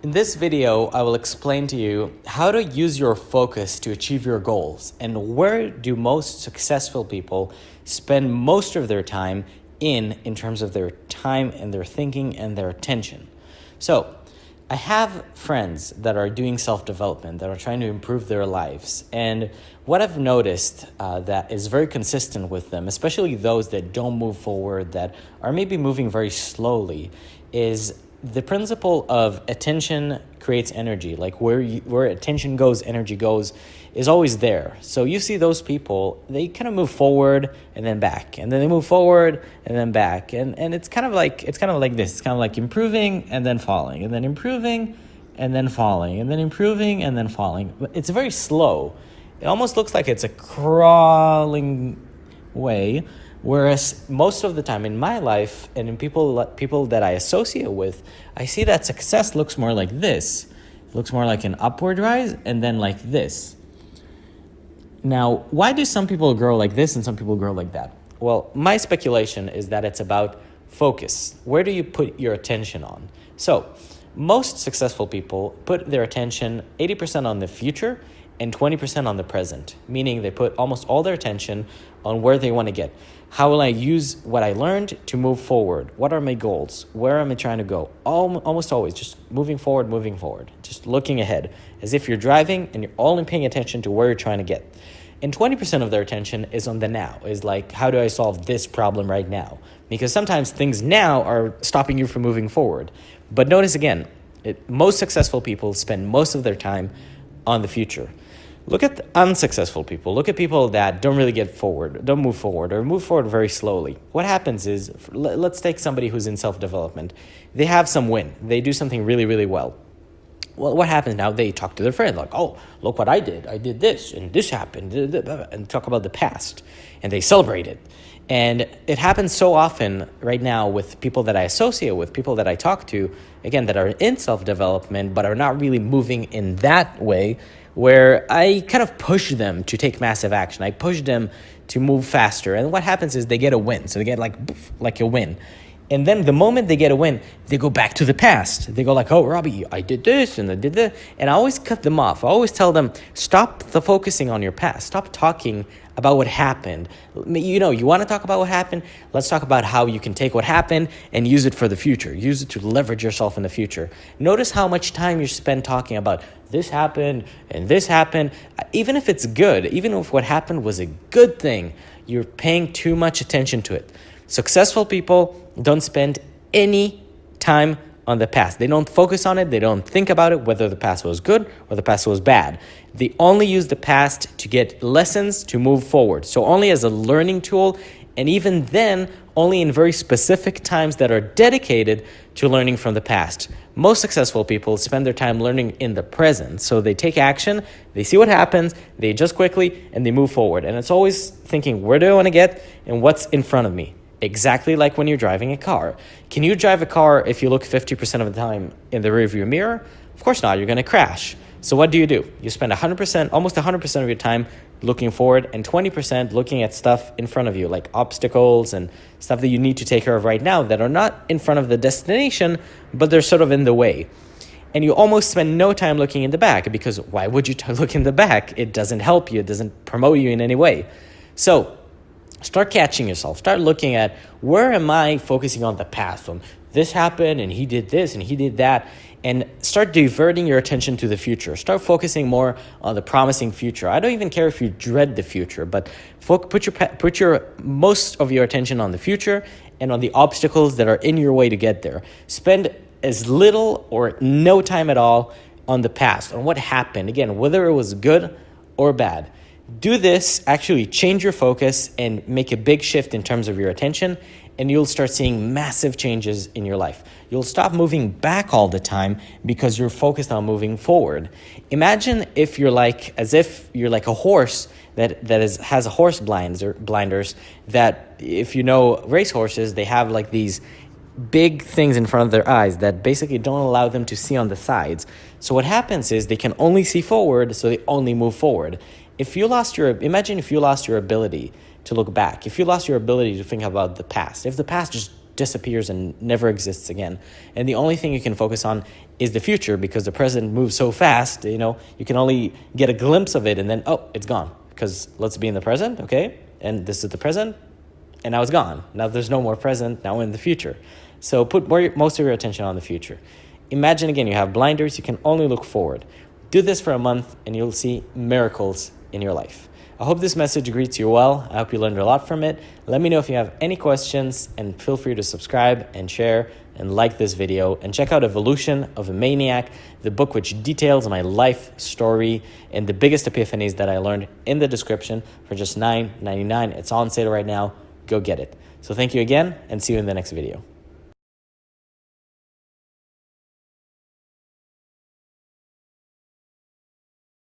In this video, I will explain to you how to use your focus to achieve your goals and where do most successful people spend most of their time in in terms of their time and their thinking and their attention. So, I have friends that are doing self-development, that are trying to improve their lives. And what I've noticed uh, that is very consistent with them, especially those that don't move forward, that are maybe moving very slowly, is the principle of attention creates energy. Like where you, where attention goes energy goes is always there. So you see those people they kind of move forward and then back. And then they move forward and then back. And and it's kind of like it's kind of like this. It's kind of like improving and then falling and then improving and then falling and then improving and then falling. It's very slow. It almost looks like it's a crawling way Whereas most of the time in my life and in people people that I associate with, I see that success looks more like this. It looks more like an upward rise and then like this. Now, why do some people grow like this and some people grow like that? Well, my speculation is that it's about focus. Where do you put your attention on? So, most successful people put their attention 80% on the future and 20% on the present, meaning they put almost all their attention on where they want to get. How will I use what I learned to move forward? What are my goals? Where am I trying to go? almost always just moving forward, moving forward, just looking ahead as if you're driving and you're only paying attention to where you're trying to get. And 20% of their attention is on the now, is like, how do I solve this problem right now? Because sometimes things now are stopping you from moving forward. But notice again, it, most successful people spend most of their time on the future. Look at unsuccessful people. Look at people that don't really get forward, don't move forward, or move forward very slowly. What happens is, let's take somebody who's in self development. They have some win, they do something really, really well. Well, what happens now? They talk to their friend, like, oh, look what I did. I did this, and this happened, and talk about the past, and they celebrate it. And it happens so often right now with people that I associate with, people that I talk to, again, that are in self development, but are not really moving in that way where I kind of push them to take massive action. I push them to move faster. And what happens is they get a win. So they get like, like a win. And then the moment they get a win, they go back to the past. They go like, "Oh, Robbie, I did this and I did that," and I always cut them off. I always tell them, "Stop the focusing on your past. Stop talking about what happened. You know, you want to talk about what happened? Let's talk about how you can take what happened and use it for the future. Use it to leverage yourself in the future. Notice how much time you spend talking about this happened and this happened. Uh, even if it's good, even if what happened was a good thing, you're paying too much attention to it. Successful people don't spend any time on the past. They don't focus on it. They don't think about it, whether the past was good or the past was bad. They only use the past to get lessons to move forward. So only as a learning tool, and even then, only in very specific times that are dedicated to learning from the past. Most successful people spend their time learning in the present. So they take action, they see what happens, they adjust quickly, and they move forward. And it's always thinking, where do I want to get and what's in front of me? Exactly like when you're driving a car. Can you drive a car if you look 50% of the time in the rearview mirror? Of course not, you're going to crash. So what do you do? You spend 100%, almost 100% of your time looking forward and 20% looking at stuff in front of you, like obstacles and stuff that you need to take care of right now that are not in front of the destination, but they're sort of in the way. And you almost spend no time looking in the back because why would you look in the back? It doesn't help you, it doesn't promote you in any way. So start catching yourself. Start looking at where am i focusing on the past on this happened and he did this and he did that and start diverting your attention to the future. Start focusing more on the promising future. I don't even care if you dread the future but put your put your most of your attention on the future and on the obstacles that are in your way to get there. Spend as little or no time at all on the past on what happened. Again whether it was good or bad do this, actually change your focus and make a big shift in terms of your attention, and you'll start seeing massive changes in your life. You'll stop moving back all the time because you're focused on moving forward. Imagine if you're like, as if you're like a horse that, that is, has a horse blinds or blinders that if you know race horses, they have like these big things in front of their eyes that basically don't allow them to see on the sides. So what happens is they can only see forward, so they only move forward if you lost your imagine if you lost your ability to look back if you lost your ability to think about the past if the past just disappears and never exists again and the only thing you can focus on is the future because the present moves so fast, you know, you can only get a glimpse of it and then, oh, it's gone. Because let's be in the present, okay? And this is the present, and now it's gone. Now there's no more present, now we're in the future. So put more, most of your attention on the future. Imagine again, you have blinders, you can only look forward. Do this for a month and you'll see miracles in your life. I hope this message greets you well. I hope you learned a lot from it. Let me know if you have any questions and feel free to subscribe and share and like this video and check out Evolution of a Maniac, the book which details my life story and the biggest epiphanies that I learned in the description for just $9.99. It's on sale right now. Go get it. So thank you again and see you in the next video.